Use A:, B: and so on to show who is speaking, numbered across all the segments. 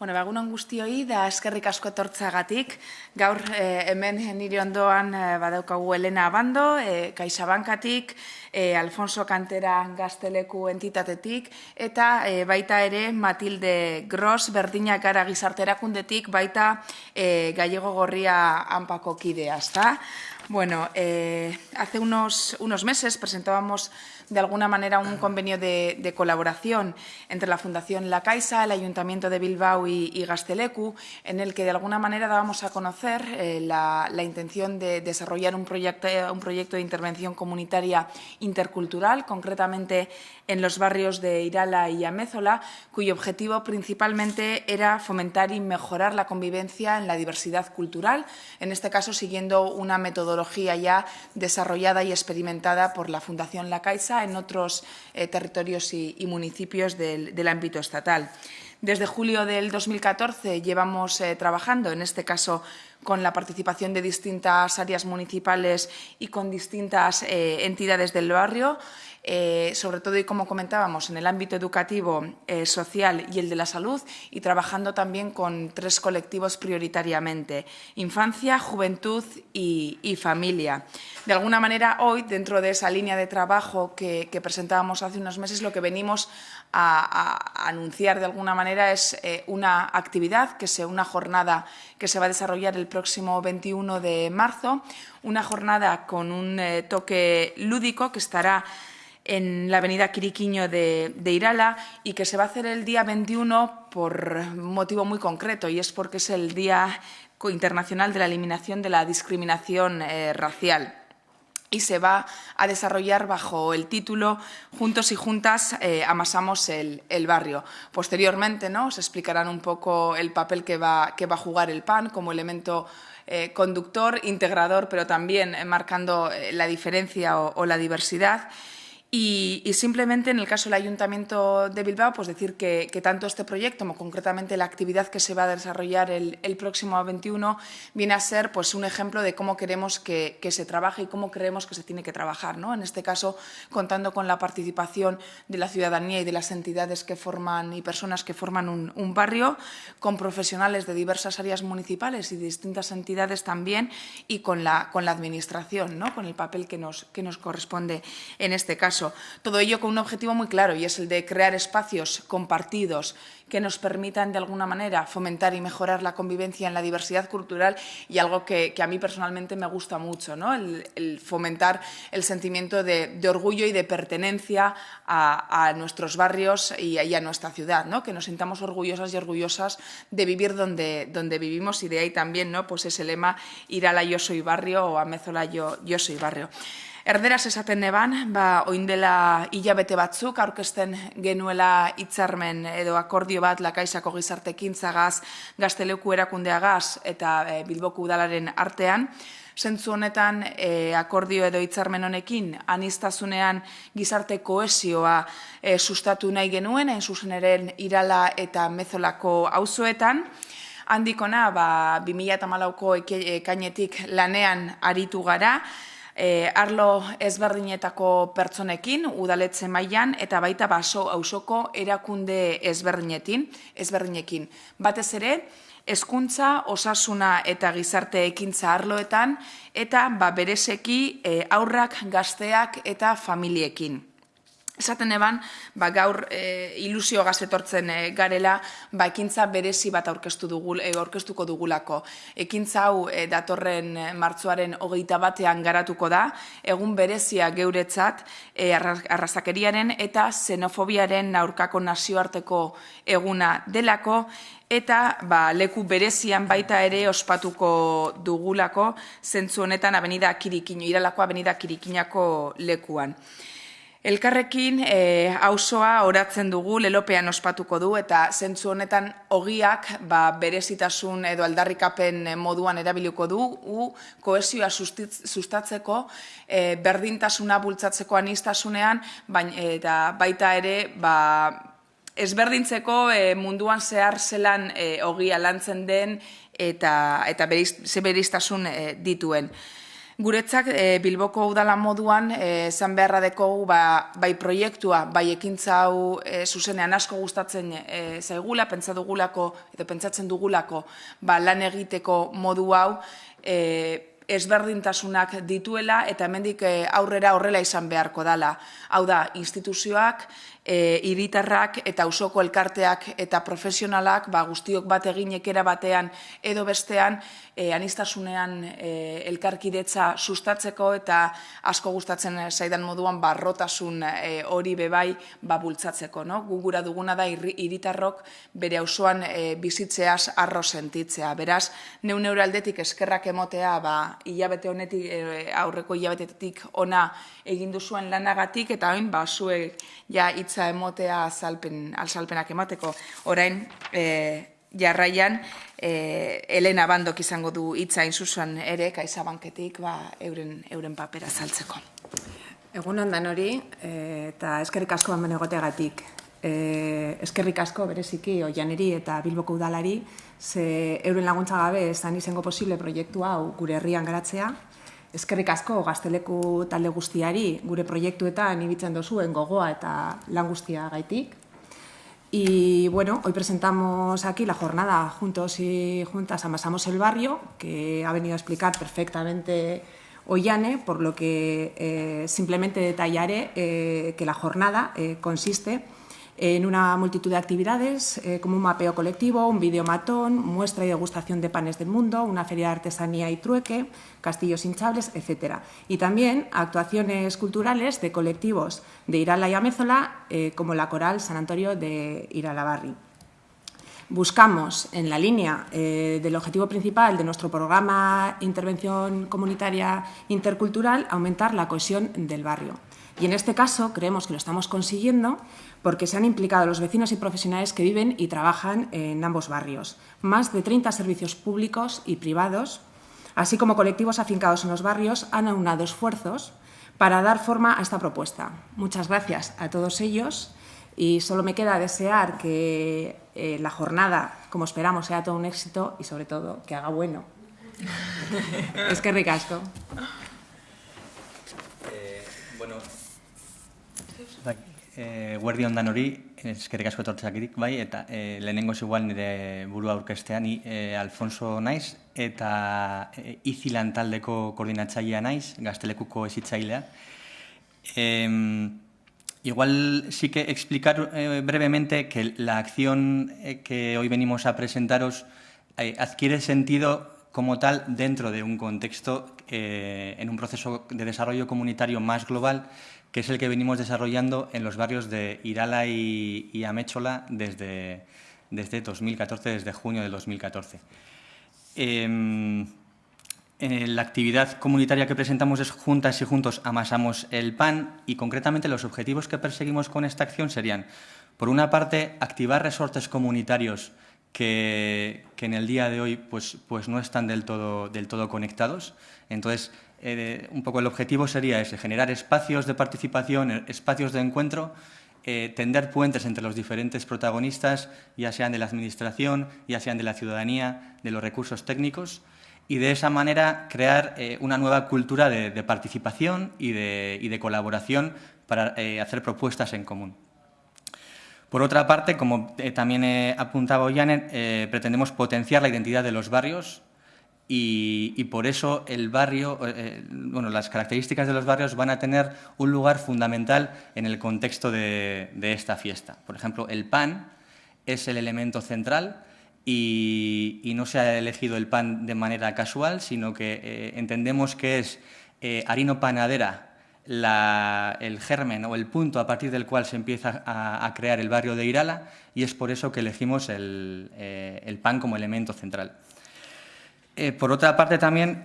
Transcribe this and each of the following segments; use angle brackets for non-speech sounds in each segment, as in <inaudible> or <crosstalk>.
A: Bueno, bagunon guztioi da eskerrik asko etortzagatik. Gaur eh, hemen nire ondoan eh, badaukagu Elena Abando, eh, Kaixabankatik, eh, Alfonso Kantera Gazteleku entitatetik, eta eh, baita ere Matilde Gross berdinak gara gizarterakundetik, baita eh, Gallego Gorria Ampako kidea, ¿está? Bueno, eh, hace unos, unos meses presentábamos de alguna manera un convenio de, colaboración entre la Fundación La Caixa, el Ayuntamiento de Bilbao y, y Gastelecu, en el que de alguna manera dábamos a conocer eh, la, la, intención de desarrollar un proyecto, un proyecto de intervención comunitaria intercultural, concretamente en los barrios de Irala y Amézola, cuyo objetivo principalmente era fomentar y mejorar la convivencia en la diversidad cultural, en este caso siguiendo una metodología ya desarrollada y experimentada por la Fundación La Caixa en otros eh, territorios y, municipios del, del, ámbito estatal. Desde julio del 2014 llevamos eh, trabajando, en este caso con la participación de distintas áreas municipales y con distintas eh, entidades del barrio, eh, sobre todo y como comentábamos en el ámbito educativo, eh, social y el de la salud y trabajando también con tres colectivos prioritariamente, infancia, juventud y, familia. De alguna manera hoy, dentro de esa línea de trabajo que, presentábamos hace unos meses, lo que venimos a, anunciar de alguna manera es eh, una actividad, que sea una jornada que se va a desarrollar el próximo 21 de marzo, una jornada con un toque lúdico que estará en la avenida Quiriquiño de, de, Irala y que se va a hacer el día 21 por un motivo muy concreto y es porque es el Día Internacional de la Eliminación de la Discriminación eh, Racial y se va a desarrollar bajo el título Juntos y Juntas eh, amasamos el, el, barrio. Posteriormente ¿no? se explicarán un poco el papel que va, que va a jugar el PAN como elemento eh, conductor, integrador, pero también marcando la diferencia o la diversidad. Y, simplemente en el caso del Ayuntamiento de Bilbao, pues decir que, que, tanto este proyecto como concretamente la actividad que se va a desarrollar el, el próximo 21 viene a ser pues, un ejemplo de cómo queremos que, que, se trabaje y cómo creemos que se tiene que trabajar. ¿no? En este caso, contando con la participación de la ciudadanía y de las entidades que forman y personas que forman un, un barrio, con profesionales de diversas áreas municipales y de distintas entidades también, y con la, con la administración, ¿no? con el papel que nos, que nos corresponde en este caso Todo ello con un objetivo muy claro y es el de crear espacios compartidos que nos permitan de alguna manera fomentar y mejorar la convivencia en la diversidad cultural y algo que, a mí personalmente me gusta mucho, ¿no? el, fomentar el sentimiento de, orgullo y de pertenencia a, nuestros barrios y, a nuestra ciudad, ¿no? que nos sintamos orgullosas y orgullosas de vivir donde, donde vivimos y de ahí también ¿no? pues ese lema ir a la yo soy barrio o a Mezola yo, yo soy barrio. Erderaz esaten neban, ba, oindela hilabete batzuk, aurkesten genuela hitzarmen edo akordio bat lakaisako zagaz, gazteleku erakundeagaz eta e, bilboku udalaren artean. Zentzu honetan e, akordio edo hitzarmen honekin, anistasunean gizarte koesioa e, sustatu nahi genuen, en zuzen eren irala eta mezolako auzoetan, handikona, ba, 2008ko ekainetik lanean aritu gara, e, arlo ezberdinetako pertsonekin, udaletze mailan eta baita baso ausoko erakunde ezberdinetin, ezberdinekin. Batez ere, hezkuntza, osasuna eta gizarte ekintza arloetan eta ba berezeki e, aurrak, gazteak eta familiekin. Esaten eban, ba, gaur e, ilusio gazetortzen e, garela, ba, ekintza berezi bat aurkeztu dugu, e, aurkeztuko dugulako. Ekintza hau e, datorren martzuaren hogeita batean garatuko da, egun berezia geuretzat e, arrazakeriaren eta xenofobiaren aurkako nazioarteko eguna delako, eta ba, leku berezian baita ere ospatuko dugulako, zentzu honetan abenida kirikino, iralako abenida kirikinako lekuan. Elkarrekin e, auzoa oratzen dugu lelopean ospatuko du eta zentzu honetan ogiak ba, berezitasun edo aldarrikapen moduan erabiliko du u koesioa sustatzeko e, berdintasuna bultzatzeko anistasunean bain, eta baita ere ba, ezberdintzeko e, munduan zehar zelan e, ogia lantzen den eta, eta beriz, ze beriztasun e, dituen. Guretzak e, Bilboko udala moduan esan beharra deko ba, bai proiektua, bai ekintza hau e, zuzenean asko gustatzen e, zaigula, pentsa dugulako edo pentsatzen dugulako ba, lan egiteko modu hau e, ezberdintasunak dituela eta hemendik aurrera horrela izan beharko dala. Hau da, instituzioak, e, iritarrak eta usoko elkarteak eta profesionalak ba, guztiok bat eginekera batean edo bestean e, anistasunean e, elkarkidetza sustatzeko eta asko gustatzen zaidan moduan barrotasun e, hori bebai ba, bultzatzeko. No? Gugura duguna da iritarrok bere auzoan e, bizitzeaz arro sentitzea. Beraz, neun aldetik eskerrak emotea ba, hilabete honetik, e, aurreko hilabetetik ona egin duzuen lanagatik eta hain ba, zuek ja hitza emotea azalpen, azalpenak emateko. Orain, e, jarraian, e, Elena Bandok izango du hitza inzuzuan ere, kaiza banketik, ba, euren, euren papera azaltzeko.
B: Egun ondan hori, e, eta eskerrik asko ban egoteagatik. E, eskerrik asko bereziki oianeri eta bilboko udalari, ze euren laguntza gabe ezan izango posible proiektu hau gure herrian garatzea, Eskerrik asko gazteleku talde guztiari gure proiektuetan ibitzen dozuen gogoa eta lan guztia gaitik. Y bueno, hoy presentamos aquí la jornada Juntos y Juntas Amasamos el Barrio, que ha venido a explicar perfectamente Ollane, por lo que eh, simplemente detallaré eh, que la jornada eh, consiste en una multitud de actividades, eh, como un mapeo colectivo, un videomatón, muestra y degustación de panes del mundo, una feria de artesanía y trueque, castillos hinchables, etc. Y también actuaciones culturales de colectivos de Irala y Amézola, eh, como la coral San Antonio de Iralabarri. Buscamos, en la línea eh, del objetivo principal de nuestro programa Intervención Comunitaria Intercultural, aumentar la cohesión del barrio. Y en este caso creemos que lo estamos consiguiendo porque se han implicado los vecinos y profesionales que viven y trabajan en ambos barrios. Más de 30 servicios públicos y privados, así como colectivos afincados en los barrios, han aunado esfuerzos para dar forma a esta propuesta. Muchas gracias a todos ellos y solo me queda desear que eh, la jornada, como esperamos, sea todo un éxito y sobre todo que haga bueno. <laughs> es que ricasco.
C: Eh, bueno, e, guardi ondan hori, eskerrik asko etortzeak bai, eta e, lehenengo igual nire burua aurkestean, ni e, Alfonso naiz, eta e, izilan taldeko koordinatzailea naiz, gaztelekuko ezitzailea. E, igual sí que explicar eh, brevemente que la acción eh, que hoy venimos a presentaros eh, adquiere sentido como tal dentro de un contexto, eh, en un proceso de desarrollo comunitario más global que es el que venimos desarrollando en los barrios de Irala y, Améchola desde, desde 2014, desde junio de 2014. Em, la actividad comunitaria que presentamos es Juntas y Juntos amasamos el pan y concretamente los objetivos que perseguimos con esta acción serían, por una parte, activar resortes comunitarios que, en el día de hoy pues, pues no están del todo, del todo conectados. Entonces, eh, un poco el objetivo sería ese, generar espacios de participación, eh, espacios de encuentro, eh, tender puentes entre los diferentes protagonistas, ya sean de la Administración, ya sean de la ciudadanía, de los recursos técnicos, y de esa manera crear una nueva cultura de, participación y de, colaboración para hacer propuestas en común. Por otra parte, como también apuntaba Janet, pretendemos potenciar la identidad de los barrios, y, por eso el barrio, eh, eh, las características de los barrios van a tener un lugar fundamental en el contexto de, esta fiesta. Por ejemplo, el pan es el elemento central y, no se ha elegido el pan de manera casual, sino que eh, entendemos que es harino panadera el germen o el punto a partir del cual se empieza a, crear el barrio de Irala y es por eso que elegimos el pan como elemento central. Eh, por otra parte, también,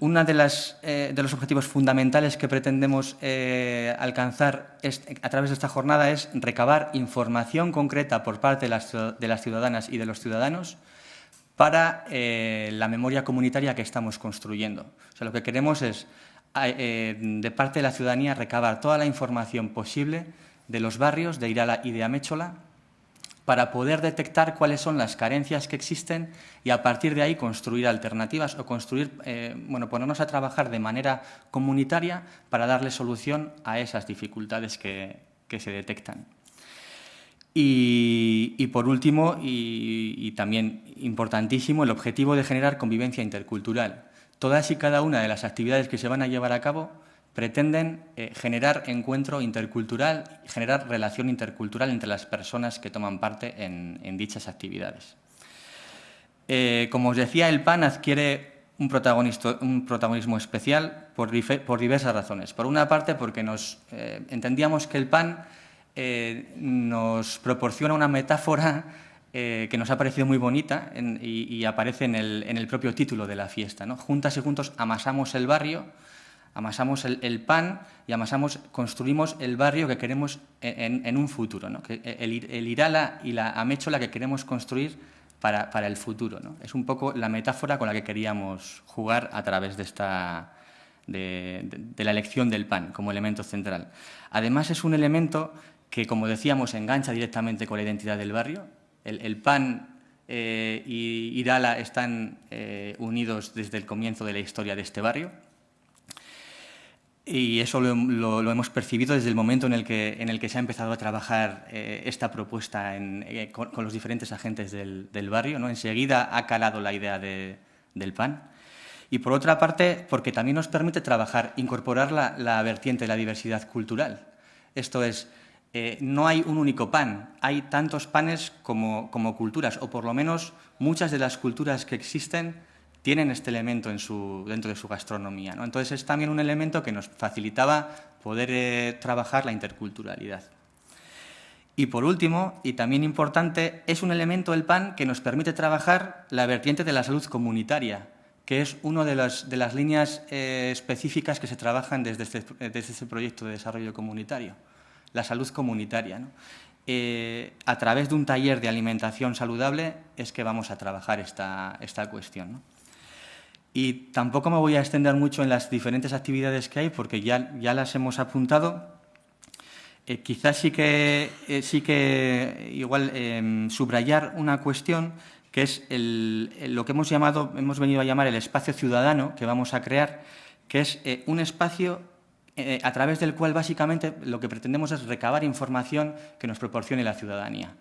C: uno de, eh, de, los objetivos fundamentales que pretendemos eh, alcanzar a través de esta jornada es recabar información concreta por parte de las, de las ciudadanas y de los ciudadanos para la memoria comunitaria que estamos construyendo. O sea, lo que queremos es, de parte de la ciudadanía, recabar toda la información posible de los barrios de Irala y de Améchola para poder detectar cuáles son las carencias que existen y a partir de ahí construir alternativas o construir, eh, bueno, ponernos a trabajar de manera comunitaria para darle solución a esas dificultades que, se detectan. Y, por último, y, también importantísimo, el objetivo de generar convivencia intercultural. Todas y cada una de las actividades que se van a llevar a cabo pretenden eh, generar encuentro intercultural, generar relación intercultural entre las personas que toman parte en, dichas actividades. Eh, como os decía, el PAN adquiere un, protagonismo especial por, diversas razones. Por una parte, porque nos eh, entendíamos que el PAN nos proporciona una metáfora que nos ha parecido muy bonita y, aparece en el, propio título de la fiesta. Juntas y juntos amasamos el barrio, amasamos el, pan y amasamos, construimos el barrio que queremos en, un futuro, ¿no? que el, Irala y la Améchola que queremos construir para, el futuro. ¿no? Es un poco la metáfora con la que queríamos jugar a través de, esta, de, la elección del pan como elemento central. Además es un elemento que, como decíamos, engancha directamente con la identidad del barrio. El, pan eh, y Irala están eh, unidos desde el comienzo de la historia de este barrio. Y eso lo, hemos percibido desde el momento en el que, se ha empezado a trabajar eh, esta propuesta con, los diferentes agentes del, barrio. ¿no? Enseguida ha calado la idea del PAN. Y por otra parte, porque también nos permite trabajar, incorporar la, vertiente de la diversidad cultural. Esto es, eh, no hay un único pan, hay tantos panes como, culturas, o por lo menos muchas de las culturas que existen tienen este elemento dentro de su gastronomía. ¿no? Entonces es también un elemento que nos facilitaba poder eh, trabajar la interculturalidad. Y por último, y también importante, es un elemento del PAN que nos permite trabajar la vertiente de la salud comunitaria, que es una de las, de las líneas eh, específicas que se trabajan desde este, desde este, proyecto de desarrollo comunitario, la salud comunitaria. Eh, a través de un taller de alimentación saludable es que vamos a trabajar esta, esta cuestión. Y tampoco me voy a extender mucho en las diferentes actividades que hay porque ya, ya las hemos apuntado. Eh, quizás sí que, eh, sí que igual em, subrayar una cuestión que es lo que hemos, llamado, hemos venido a llamar el espacio ciudadano que vamos a crear, que es un espacio a través del cual básicamente lo que pretendemos es recabar información que nos proporcione la ciudadanía.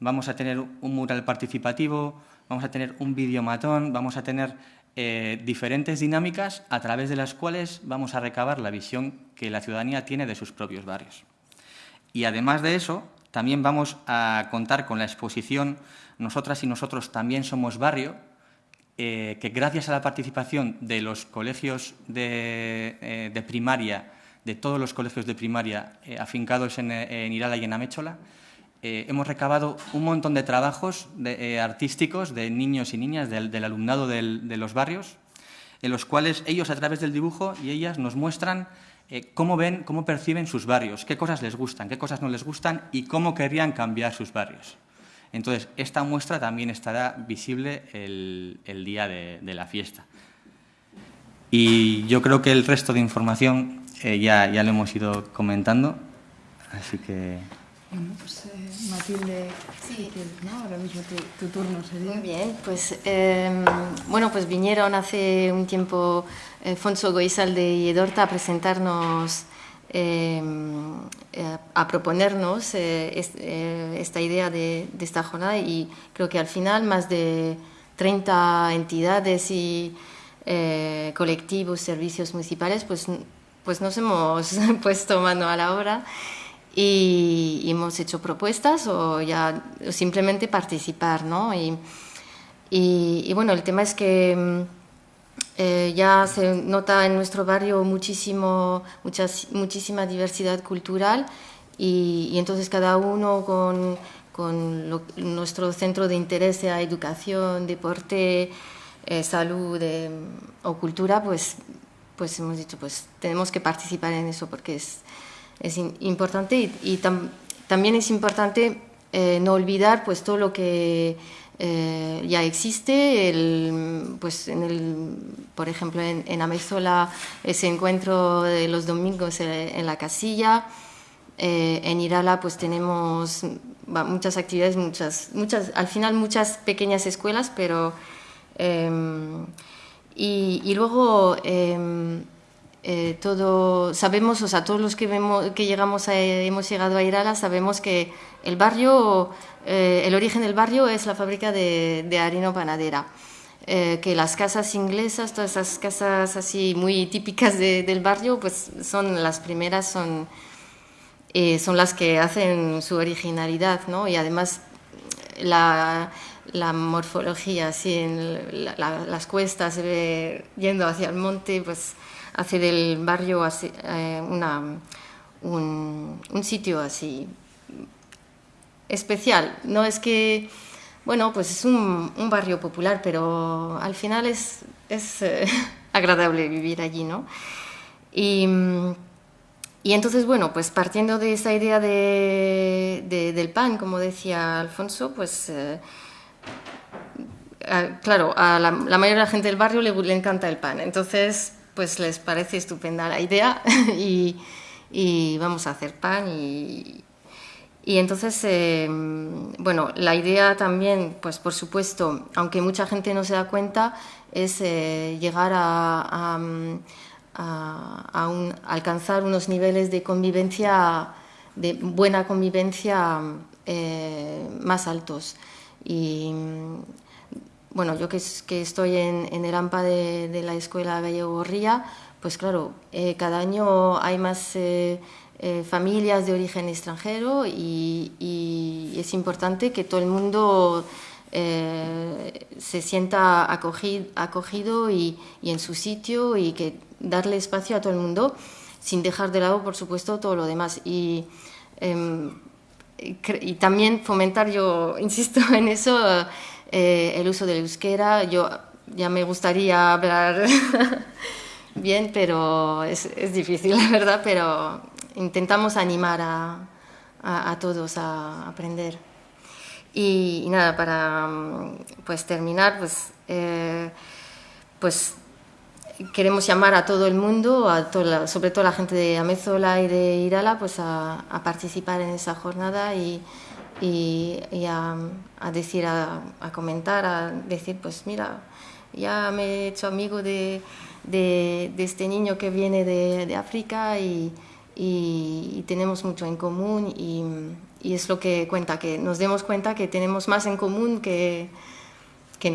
C: Vamos a tener un mural participativo, vamos a tener un videomatón, vamos a tener eh, diferentes dinámicas a través de las cuales vamos a recabar la visión que la ciudadanía tiene de sus propios barrios. Y además de eso, también vamos a contar con la exposición Nosotras y nosotros también somos barrio, eh, que gracias a la participación de los colegios de, eh, primaria, de todos los colegios de primaria afincados en, Irala y en Améchola, eh, hemos recabado un montón de trabajos eh, artísticos de niños y niñas del, alumnado de los barrios, en los cuales ellos a través del dibujo y ellas nos muestran eh, cómo ven, cómo perciben sus barrios, qué cosas les gustan, qué cosas no les gustan y cómo querrían cambiar sus barrios. Entonces, esta muestra también estará visible el, día de, la fiesta. Y yo creo que el resto de información ya, ya lo hemos ido comentando, así que...
B: Bueno, pues eh, Matilde, sí. ¿no? ahora mismo tu, turno sería.
D: Muy bien, pues em, bueno, pues vinieron hace un tiempo eh, Fonso Goizalde y Edorta a presentarnos, em, eh, a proponernos esta idea de, de, esta jornada y creo que al final más de 30 entidades y colectivos, servicios municipales, pues, pues nos hemos <laughs> puesto mano a la obra y, hemos hecho propuestas o ya simplemente participar, ¿no? Y, y, bueno, el tema es que mm, eh, ya se nota en nuestro barrio muchísimo, muchas, muchísima diversidad cultural y, entonces cada uno con, con nuestro centro de interés, sea educación, deporte, eh, salud eh, o cultura, pues, pues hemos dicho, pues tenemos que participar en eso porque es es importante y, también es importante eh, no olvidar pues todo lo que eh, ya existe, el, pues en el, por ejemplo en, en Amezola ese encuentro los domingos en la casilla, eh, en Irala pues tenemos muchas actividades, muchas, muchas, al final muchas pequeñas escuelas, pero... Em, y, luego em, eh, todo, sabemos, o sea, todos los que, vemos, que llegamos hemos llegado a Irala, sabemos que el barrio, eh, el origen del barrio es la fábrica de, de harina panadera. Eh, que las casas inglesas, todas esas casas así muy típicas del barrio, pues son las primeras, son, son las que hacen su originalidad, ¿no? Y además la, la morfología, así en las cuestas, yendo hacia el monte, pues hace del barrio así, eh, una, un, sitio así especial. No es que bueno, pues es un, barrio popular, pero al final es, es eh, <laughs> agradable vivir allí, ¿no? Y, entonces, bueno, pues partiendo de esa idea de, del pan, como decía Alfonso, pues eh, claro, a la, mayoría de la gente del barrio le, encanta el pan, entonces pues les parece estupenda la idea <laughs> y, vamos a hacer pan y, y entonces, eh, bueno, la idea también, pues por supuesto, aunque mucha gente no se da cuenta, es eh, llegar a, alcanzar unos niveles de convivencia, de buena convivencia eh, más altos. Y bueno, yo que, estoy en, el AMPA de, la Escuela Gallego Gorría, pues claro, cada año hay más eh, familias de origen extranjero y, es importante que todo el mundo eh, se sienta acogido, acogido y, en su sitio y que darle espacio a todo el mundo sin dejar de lado, por supuesto, todo lo demás. Y, em, y también fomentar, yo insisto <laughs> en eso, eh, el uso del euskera. Yo ya me gustaría hablar <laughs> bien, pero es, es difícil, <laughs> la verdad, pero intentamos animar a, a, todos a aprender. Y, nada, para pues, terminar, pues, eh, pues queremos llamar a todo el mundo, sobre todo a la gente de Amezola y de Irala, pues a, participar en esa jornada y, a, decir, a, comentar, a decir, pues mira, ya me he hecho amigo de, este niño que viene de, África y, tenemos mucho en común y, es lo que cuenta, que nos demos cuenta que tenemos más en común que, que.